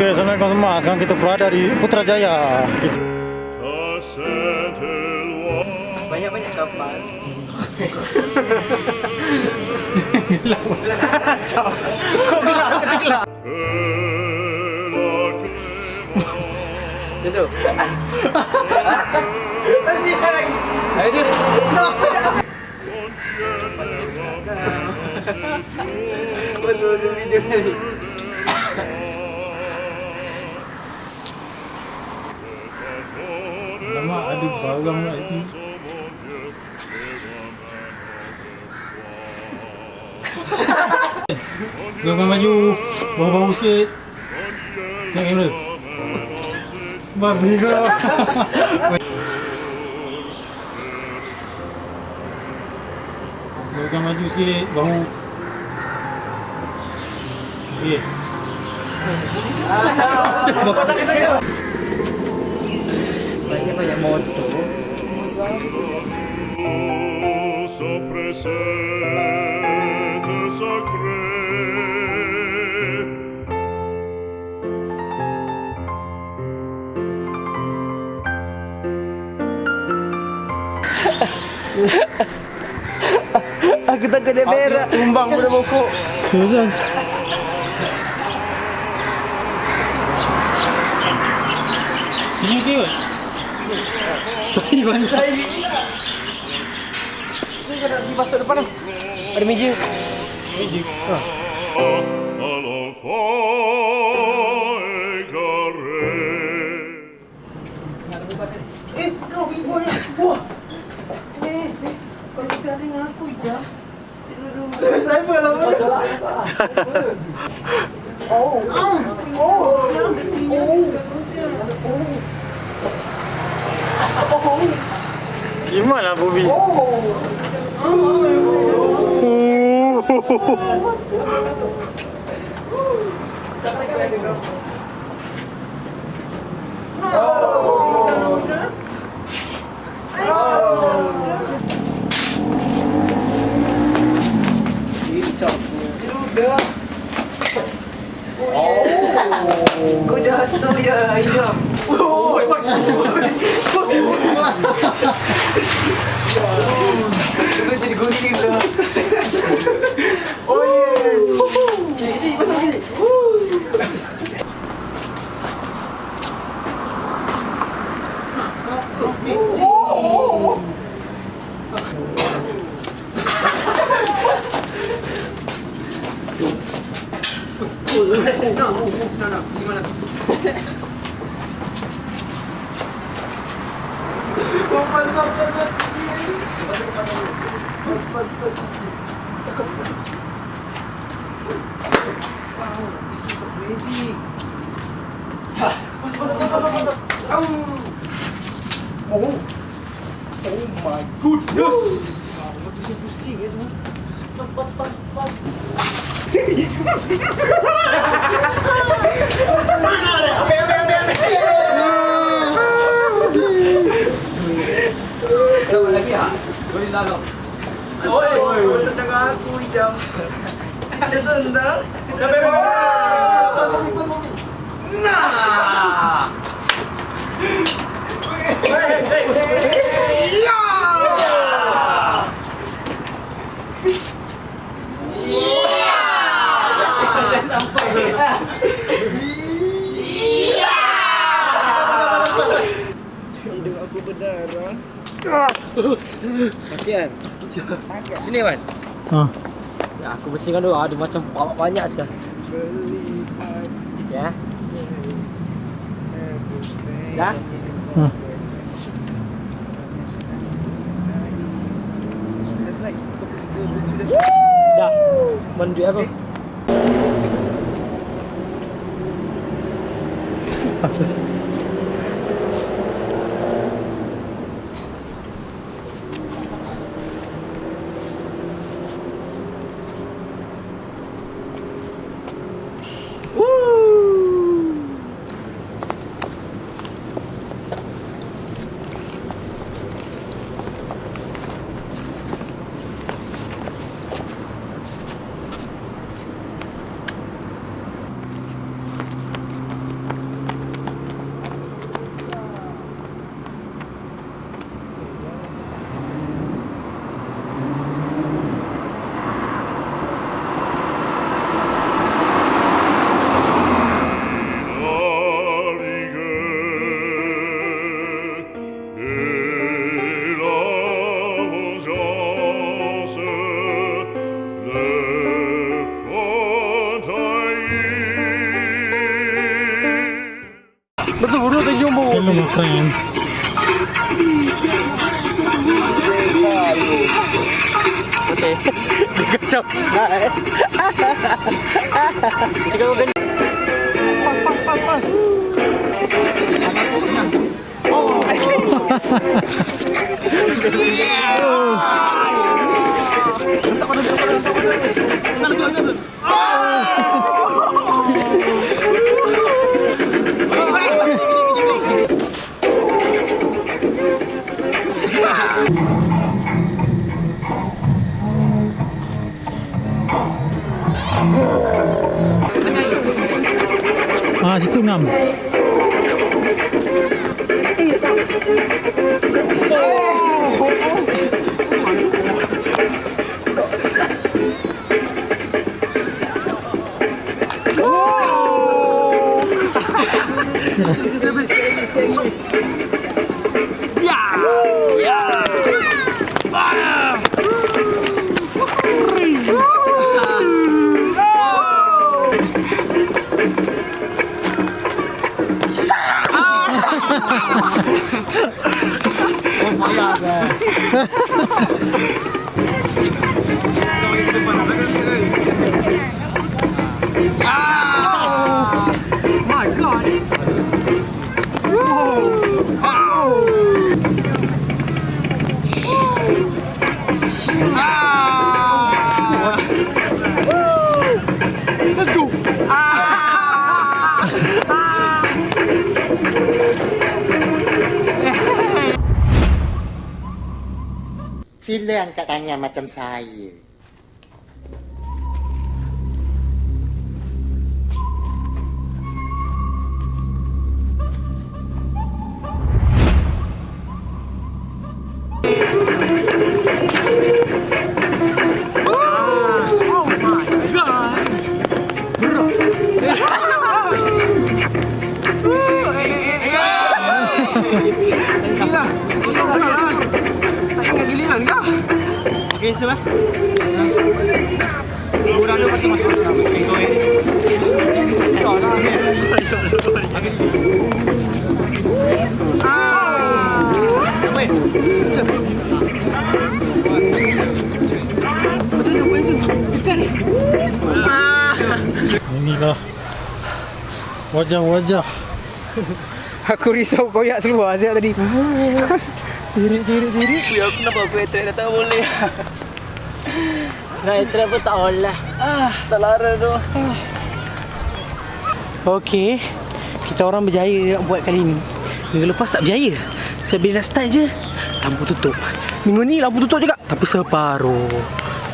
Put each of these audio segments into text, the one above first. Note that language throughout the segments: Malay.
Oke, Assalamualaikum semua. Sekarang kita berada di Putrajaya. Banyak-banyak kapal. Kok gelap gelap? Tentu. Masih lagi. Ayo. Betul video ni. Lama ada barang lagi. Jangan maju. Bau-bau sikit. Tengok kamera. Babi kau. Jangan maju sikit. Bau. Okey. Banyak-banyak motor. banyak moto Aku tak kena merah. Tumbang pada bokok. Tuhan. Ini dia. Okey kot? Tai banyak. Di pasar depan tu. Ada meja. Meja. égaré. Eh, kau pergi buat ni. Wah. Eh, eh. Kau kita dengan aku je. Saya pun lah. Salah, salah. Oh. Ah. Oh. Jangan ke sini. Gimana Bobby? Kau jatuh ya, ayam. Oh, Kau jadi gunting tu. Oh yes. Kecil, masuk kecil. Oh, pas, pas, pas, pas. Pas, pas, pas. Pas, pas, pas, pas, pas, pas. Au. Oh. Oh my goodness. Pusing-pusing ya semua. Pas, pas, pas, pas. Tahu lagi ah? Boleh lalu. Oi, oi, tengah aku jam. Ada tendang. Pas mami. Nah. Ya. Hidung aku berdarah. Sakit kan? Sini Wan. Ha. Ya, aku bersihkan dulu. Ada macam banyak sah. Ya. Ya. Ha. Dah. Mana duit aku? sih Hello my friend. Okay. Dia kacau besar eh. Cakap kau kena. Ah, situ ngam. oh my god, man. ah! Silang katanya macam saya. Siapa? Kurang ada patut masuk dalam. Kau ini. Kau lah. Ah. Apa? Inilah wajah-wajah. Aku risau koyak seluar Aziat tadi. Tirik, tirik. Ya, aku nampak aku dah tak boleh. Nah, itu pun tak boleh. Ah, tak lara tu. Okey. Kita orang berjaya nak buat kali ni. Minggu lepas tak berjaya. Saya bila dah start je, lampu tutup. Minggu ni lampu tutup juga, tapi separuh.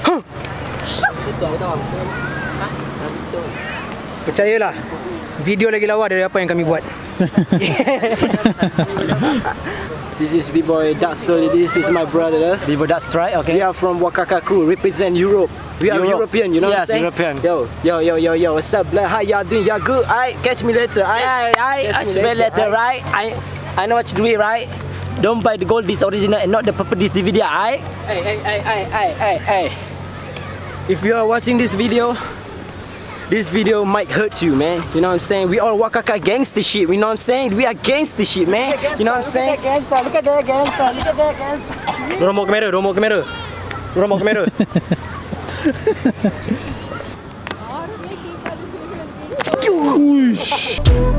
Huh. Percayalah. Video lagi lawa dari apa yang kami buat. This is B-Boy Datsol. This is my brother. Vivo that's right, We are from Wakaka crew, represent Europe. We are Europe. European, you know Yes, what I'm saying? European. Yo, yo, yo, yo, yo, what's up? How y'all doing? Y'all good? I catch me later. I, I, I, I Catch me spell letter, aight? right? I, I know what you do, right? Don't buy the gold this original and not the purple this DVD, I. Hey, hey, hey, hey, hey, hey, hey. If you are watching this video, this video might hurt you, man. You know what I'm saying? We all Wakaka gangster shit. You know what I'm saying? We are gangster shit, man. You know what I'm saying? Dorang bawa kamera, dorang bawa kamera. Dorang bawa kamera. Uish.